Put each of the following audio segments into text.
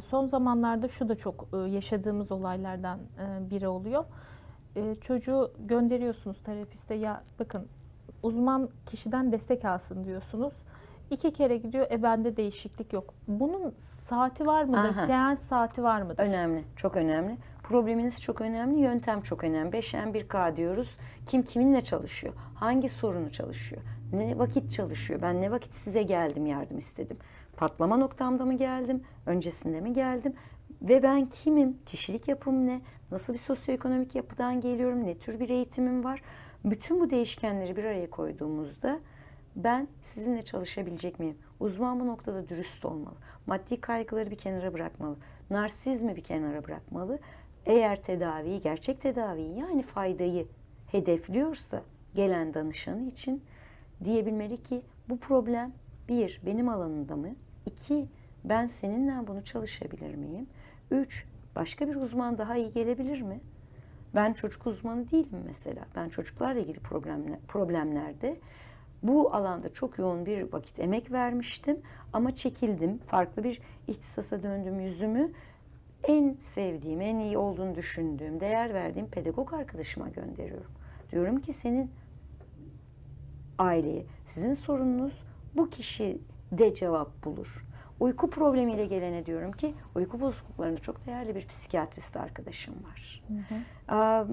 Son zamanlarda şu da çok e, yaşadığımız olaylardan e, biri oluyor. E, Çocuğu gönderiyorsunuz terapiste ya bakın uzman kişiden destek alsın diyorsunuz. İki kere gidiyor e bende değişiklik yok. Bunun saati var mıdır? Aha. Seans saati var mıdır? Önemli, çok önemli. Probleminiz çok önemli, yöntem çok önemli. 5M1K diyoruz. Kim kiminle çalışıyor? Hangi sorunu çalışıyor? Ne vakit çalışıyor? Ben ne vakit size geldim, yardım istedim? Patlama noktamda mı geldim? Öncesinde mi geldim? Ve ben kimim? Kişilik yapım ne? Nasıl bir sosyoekonomik yapıdan geliyorum? Ne tür bir eğitimim var? Bütün bu değişkenleri bir araya koyduğumuzda ben sizinle çalışabilecek miyim? Uzman bu noktada dürüst olmalı. Maddi kaygıları bir kenara bırakmalı. Narsizmi bir kenara bırakmalı. Eğer tedaviyi, gerçek tedaviyi yani faydayı hedefliyorsa gelen danışanı için diyebilmeli ki bu problem bir, benim alanımda mı? İki, ben seninle bunu çalışabilir miyim? Üç, başka bir uzman daha iyi gelebilir mi? Ben çocuk uzmanı değilim mesela. Ben çocuklarla ilgili problemler, problemlerde bu alanda çok yoğun bir vakit emek vermiştim ama çekildim. Farklı bir ihtisasa döndüm yüzümü. En sevdiğim, en iyi olduğunu düşündüğüm, değer verdiğim pedagog arkadaşıma gönderiyorum. Diyorum ki senin aileye, sizin sorununuz bu kişi de cevap bulur. Uyku problemiyle gelene diyorum ki uyku bozukluklarında çok değerli bir psikiyatrist arkadaşım var. Aa,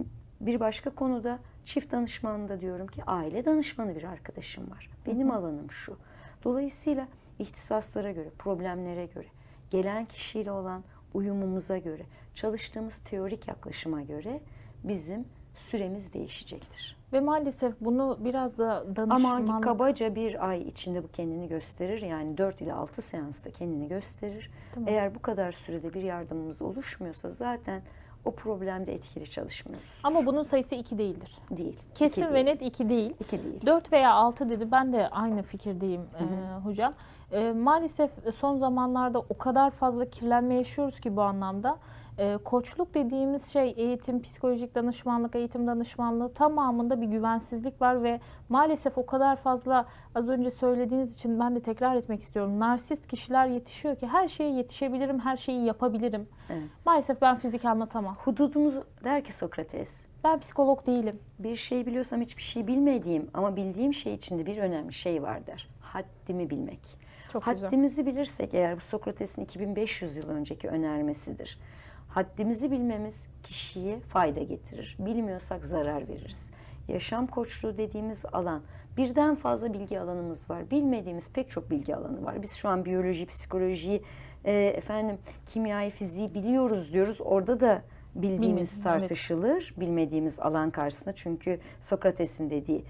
Bir başka konuda çift danışmanında diyorum ki aile danışmanı bir arkadaşım var. Benim alanım şu. Dolayısıyla ihtisaslara göre, problemlere göre, gelen kişiyle olan uyumumuza göre, çalıştığımız teorik yaklaşıma göre bizim süremiz değişecektir. Ve maalesef bunu biraz da Ama danışmanlık kabaca bir ay içinde bu kendini gösterir. Yani 4 ile 6 seansta kendini gösterir. Tamam. Eğer bu kadar sürede bir yardımımız oluşmuyorsa zaten o problemde etkili çalışmıyoruz. ama bunun sayısı iki değildir. değil. Kesin İki ve değil. net iki değil. İki değil. 4 veya 6 dedi. Ben de aynı fikirdeyim e, hocam. E, maalesef son zamanlarda o kadar fazla kirlenme yaşıyoruz ki bu anlamda. E, koçluk dediğimiz şey eğitim, psikolojik danışmanlık, eğitim danışmanlığı tamamında bir güvensizlik var ve maalesef o kadar fazla az önce söylediğiniz için ben de tekrar etmek istiyorum. Narsist kişiler yetişiyor ki her şeye yetişebilirim, her şeyi yapabilirim. Evet. Maalesef ben fizik anlatamam. Hududumuz der ki Sokrates. Ben psikolog değilim. Bir şey biliyorsam hiçbir şey bilmediğim ama bildiğim şey içinde bir önemli şey var der. Haddimi bilmek. Çok güzel. Haddimizi bilirsek eğer bu Sokrates'in 2500 yıl önceki önermesidir. Haddimizi bilmemiz kişiye fayda getirir. Bilmiyorsak zarar veririz. Yaşam koçluğu dediğimiz alan birden fazla bilgi alanımız var. Bilmediğimiz pek çok bilgi alanı var. Biz şu an biyoloji, psikoloji, e, efendim kimyayı, fiziği biliyoruz diyoruz. Orada da bildiğimiz Bilmediğimiz, evet. tartışılır. Bilmediğimiz alan karşısında. Çünkü Sokrates'in dediği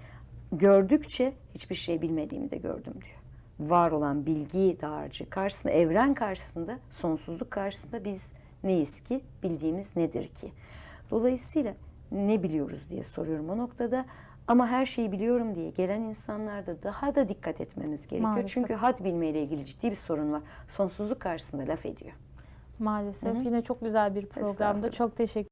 gördükçe hiçbir şey bilmediğimi de gördüm diyor. Var olan bilgi dağarcığı karşısında, evren karşısında, sonsuzluk karşısında biz neyiz ki? Bildiğimiz nedir ki? Dolayısıyla ne biliyoruz diye soruyorum o noktada. Ama her şeyi biliyorum diye gelen insanlarda daha da dikkat etmemiz gerekiyor. Maalesef. Çünkü had bilmeyle ilgili ciddi bir sorun var. Sonsuzluk karşısında laf ediyor. Maalesef yine çok güzel bir. Estağfurullah. Çok teşekkür